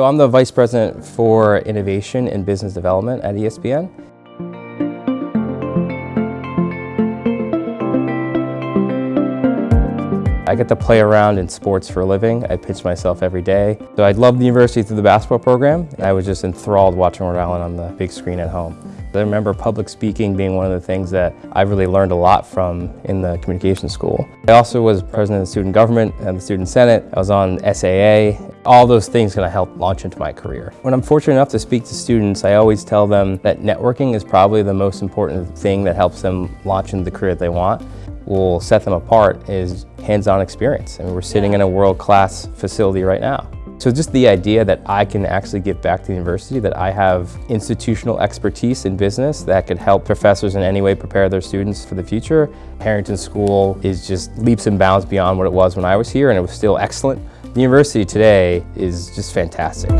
So I'm the Vice President for Innovation and Business Development at ESPN. I get to play around in sports for a living. I pitch myself every day. So I love the university through the basketball program. I was just enthralled watching Rhode Island on the big screen at home. I remember public speaking being one of the things that I really learned a lot from in the communication school. I also was president of the student government and the student senate. I was on SAA. All those things kind of helped launch into my career. When I'm fortunate enough to speak to students, I always tell them that networking is probably the most important thing that helps them launch into the career that they want will set them apart is hands-on experience. I mean, we're sitting in a world-class facility right now. So just the idea that I can actually give back to the university, that I have institutional expertise in business that could help professors in any way prepare their students for the future. Harrington School is just leaps and bounds beyond what it was when I was here and it was still excellent. The university today is just fantastic.